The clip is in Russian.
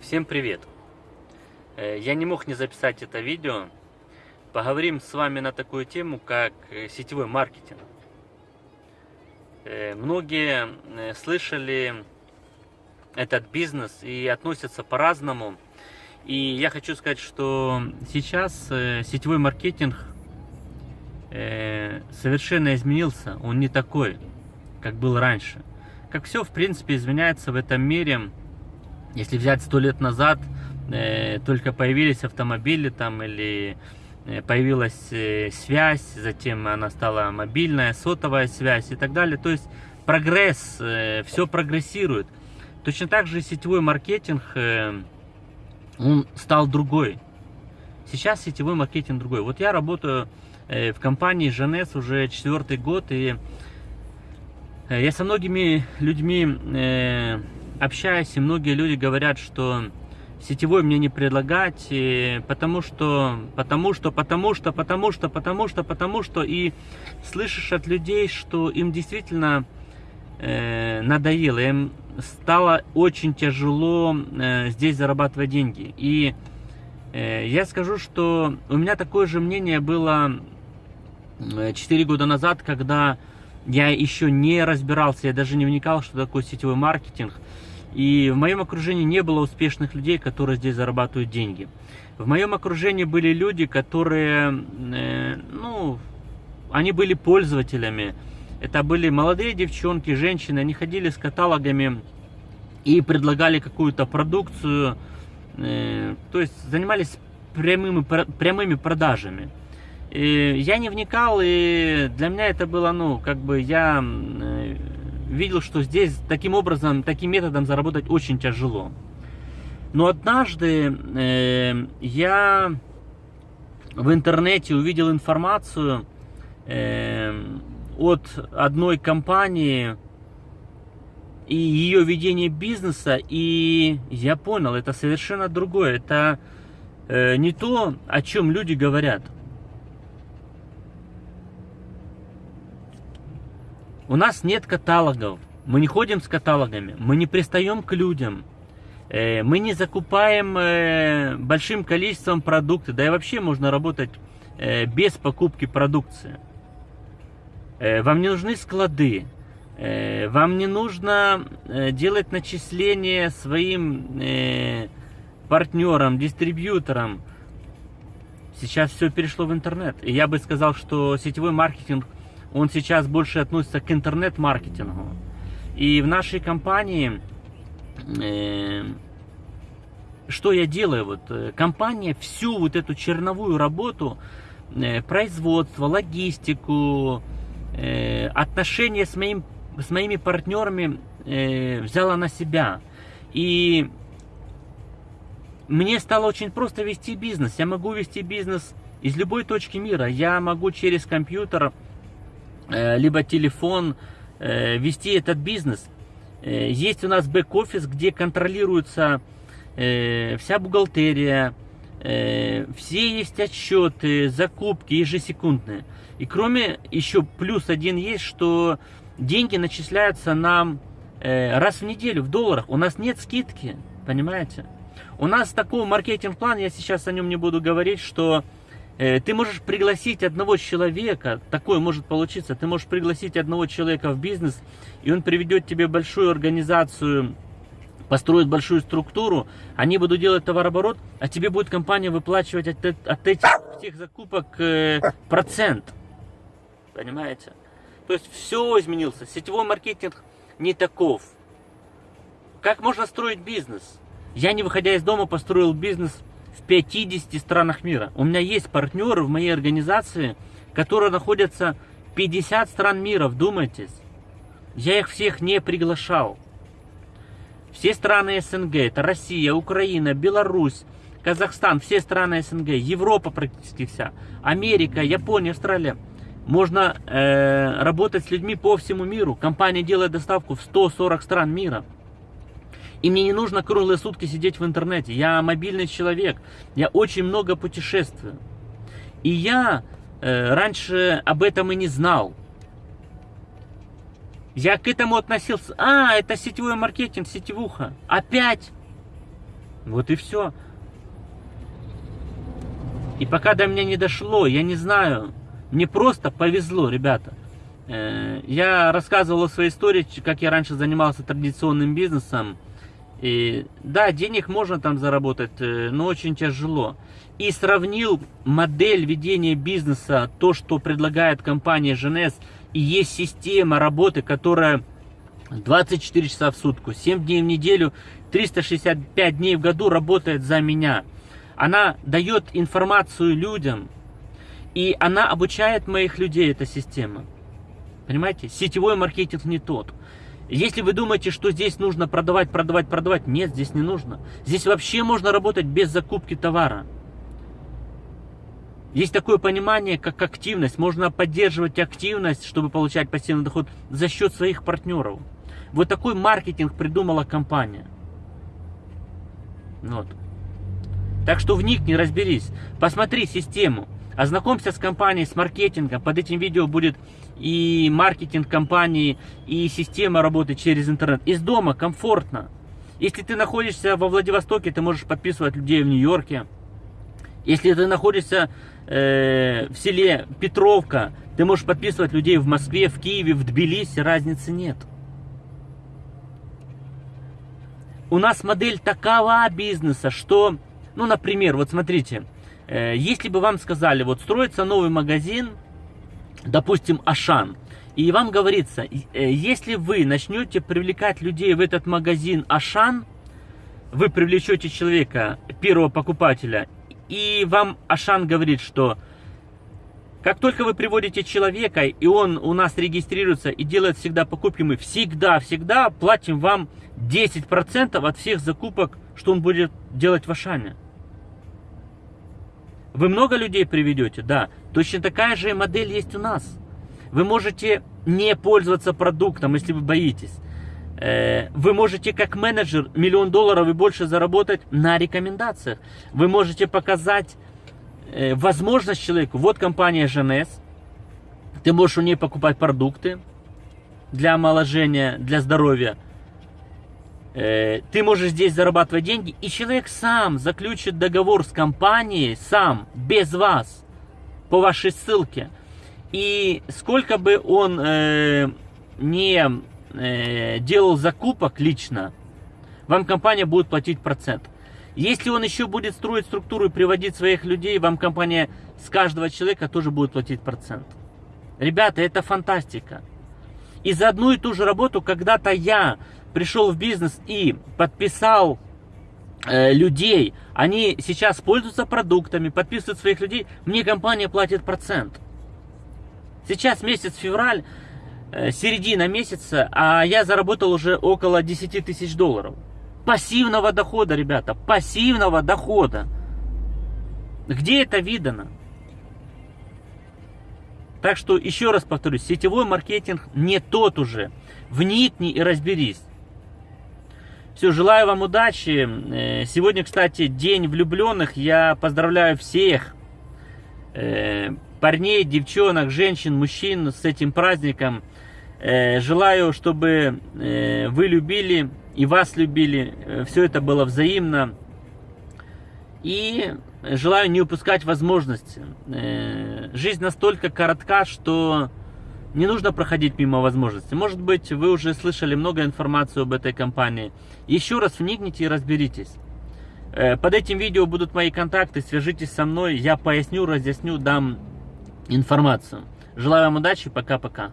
Всем привет! Э, я не мог не записать это видео. Поговорим с вами на такую тему, как э, сетевой маркетинг. Э, многие слышали этот бизнес и относятся по-разному. И я хочу сказать, что сейчас сетевой маркетинг совершенно изменился. Он не такой, как был раньше. Как все, в принципе, изменяется в этом мире если взять сто лет назад, э, только появились автомобили там или э, появилась э, связь, затем она стала мобильная, сотовая связь и так далее. То есть прогресс, все прогрессирует. Точно так же сетевой маркетинг, он стал другой. Сейчас сетевой маркетинг другой. Вот я работаю в компании Жанес уже четвертый год, и я со многими людьми э, общаюсь, и многие люди говорят, что сетевой мне не предлагать, потому что, потому что, потому что, потому что, потому что, потому что, и слышишь от людей, что им действительно э, надоело, им стало очень тяжело э, здесь зарабатывать деньги. И э, я скажу, что у меня такое же мнение было 4 года назад, когда я еще не разбирался, я даже не вникал, что такое сетевой маркетинг. И в моем окружении не было успешных людей, которые здесь зарабатывают деньги. В моем окружении были люди, которые, э, ну, они были пользователями. Это были молодые девчонки, женщины, они ходили с каталогами и предлагали какую-то продукцию, э, то есть занимались прямыми, прямыми продажами. И я не вникал, и для меня это было, ну, как бы я э, видел, что здесь таким образом, таким методом заработать очень тяжело. Но однажды э, я в интернете увидел информацию э, от одной компании и ее ведение бизнеса, и я понял, это совершенно другое. Это э, не то, о чем люди говорят. У нас нет каталогов, мы не ходим с каталогами, мы не пристаем к людям, э, мы не закупаем э, большим количеством продукта, да и вообще можно работать э, без покупки продукции. Вам не нужны склады, вам не нужно делать начисления своим партнерам, дистрибьюторам. Сейчас все перешло в интернет. И я бы сказал, что сетевой маркетинг – он сейчас больше относится к интернет-маркетингу. И в нашей компании, э, что я делаю? Вот, э, компания всю вот эту черновую работу, э, производство, логистику, э, отношения с, моим, с моими партнерами э, взяла на себя. И мне стало очень просто вести бизнес. Я могу вести бизнес из любой точки мира. Я могу через компьютер либо телефон, э, вести этот бизнес. Э, есть у нас бэк-офис, где контролируется вся бухгалтерия, все есть отчеты, закупки ежесекундные. И кроме, еще плюс один есть, что деньги начисляются нам раз в неделю в долларах. У нас нет скидки, понимаете? У нас такой маркетинг-план, я сейчас о нем не буду говорить, что Э, ты можешь пригласить одного человека, такое может получиться, ты можешь пригласить одного человека в бизнес, и он приведет тебе большую организацию, построит большую структуру, они будут делать товарооборот, а тебе будет компания выплачивать от, от этих всех закупок э, процент. Понимаете? То есть все изменился. Сетевой маркетинг не таков. Как можно строить бизнес? Я, не выходя из дома, построил бизнес в 50 странах мира. У меня есть партнеры в моей организации, которые находятся в 50 стран мира, вдумайтесь. Я их всех не приглашал. Все страны СНГ, это Россия, Украина, Беларусь, Казахстан, все страны СНГ, Европа практически вся, Америка, Япония, Австралия. Можно э, работать с людьми по всему миру. Компания делает доставку в 140 стран мира. И мне не нужно круглые сутки сидеть в интернете. Я мобильный человек. Я очень много путешествую. И я э, раньше об этом и не знал. Я к этому относился. А, это сетевой маркетинг, сетевуха. Опять. Вот и все. И пока до меня не дошло, я не знаю, мне просто повезло, ребята. Э, я рассказывал о своей истории, как я раньше занимался традиционным бизнесом. И, да, денег можно там заработать, э, но очень тяжело. И сравнил модель ведения бизнеса, то, что предлагает компания Женес, и есть система работы, которая 24 часа в сутку, 7 дней в неделю, 365 дней в году работает за меня. Она дает информацию людям, и она обучает моих людей, эта система. Понимаете? Сетевой маркетинг не тот. Если вы думаете, что здесь нужно продавать, продавать, продавать, нет, здесь не нужно. Здесь вообще можно работать без закупки товара. Есть такое понимание, как активность. Можно поддерживать активность, чтобы получать пассивный доход за счет своих партнеров. Вот такой маркетинг придумала компания. Вот. Так что вникни, разберись. Посмотри систему. Ознакомься с компанией, с маркетингом. Под этим видео будет и маркетинг компании, и система работы через интернет. Из дома комфортно. Если ты находишься во Владивостоке, ты можешь подписывать людей в Нью-Йорке. Если ты находишься э, в селе Петровка, ты можешь подписывать людей в Москве, в Киеве, в Тбилиси, разницы нет. У нас модель такова бизнеса, что, ну, например, вот смотрите, э, если бы вам сказали, вот строится новый магазин, допустим, Ашан, и вам говорится, э, если вы начнете привлекать людей в этот магазин Ашан, вы привлечете человека, первого покупателя, и вам Ашан говорит, что как только вы приводите человека, и он у нас регистрируется и делает всегда покупки, мы всегда-всегда платим вам 10% от всех закупок, что он будет делать в Ашане. Вы много людей приведете? Да. Точно такая же модель есть у нас. Вы можете не пользоваться продуктом, если вы боитесь. Э, вы можете как менеджер миллион долларов и больше заработать на рекомендациях. Вы можете показать э, возможность человеку. Вот компания ЖНС. Ты можешь у нее покупать продукты для омоложения, для здоровья. Э, ты можешь здесь зарабатывать деньги, и человек сам заключит договор с компанией, сам, без вас, по вашей ссылке. И сколько бы он э, не э, делал закупок лично, вам компания будет платить процент. Если он еще будет строить структуру и приводить своих людей, вам компания с каждого человека тоже будет платить процент. Ребята, это фантастика. И за одну и ту же работу когда-то я пришел в бизнес и подписал э, людей, они сейчас пользуются продуктами, подписывают своих людей, мне компания платит процент. Сейчас месяц февраль, э, середина месяца, а я заработал уже около 10 тысяч долларов. Пассивного дохода, ребята, пассивного дохода. Где это видано? Так что еще раз повторюсь, сетевой маркетинг не тот уже. Вникни и разберись. Все, желаю вам удачи. Э, сегодня, кстати, день влюбленных. Я поздравляю всех э, парней, девчонок, женщин, мужчин с этим праздником. Э, желаю, чтобы вы любили и вас любили. Все это было взаимно. И желаю не упускать возможности. Жизнь настолько коротка, что не нужно проходить мимо возможностей. Может быть, вы уже слышали много информации об этой компании. Еще раз вникните и разберитесь. Э, под этим видео будут мои контакты, свяжитесь со мной, я поясню, разъясню, дам информацию. Желаю вам удачи, пока-пока.